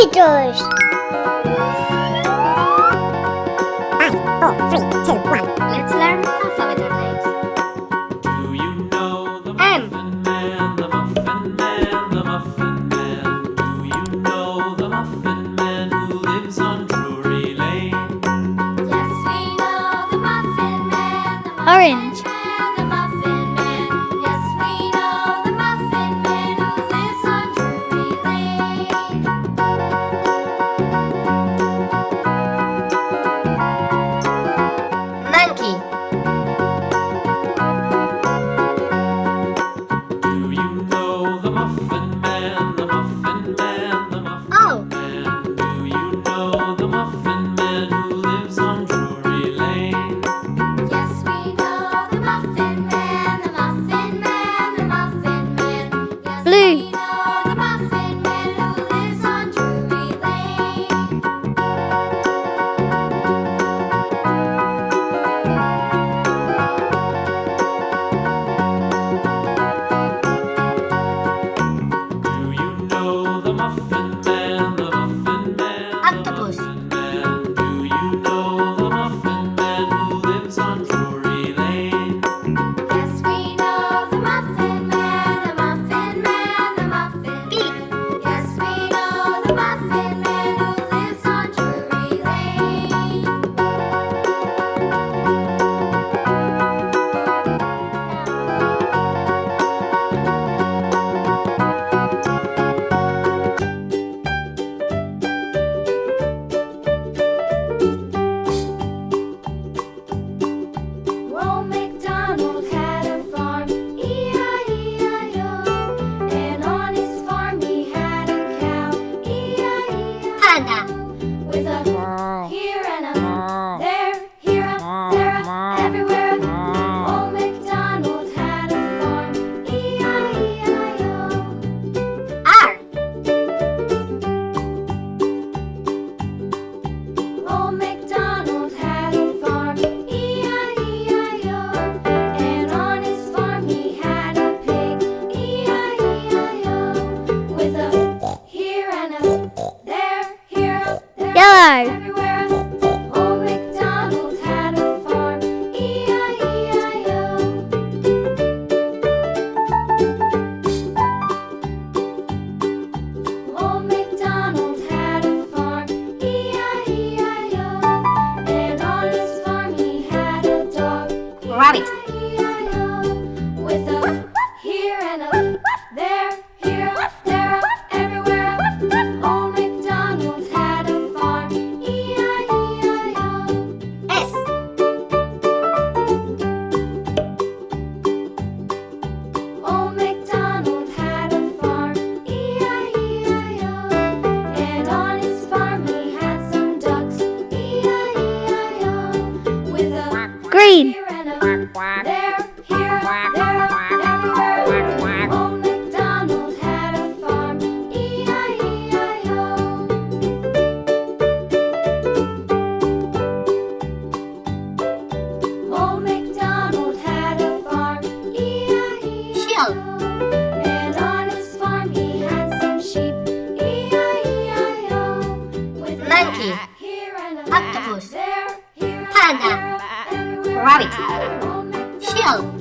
Five, four, three, two, one. Let's learn alphabet names. Do you know the M. Man, the Muffin Man, the Muffin Man? Do you know the Muffin Man who lives on Drury Lane? Yes, we know the Muffin Man. The muffin Orange. Panda Rabbit. Shell.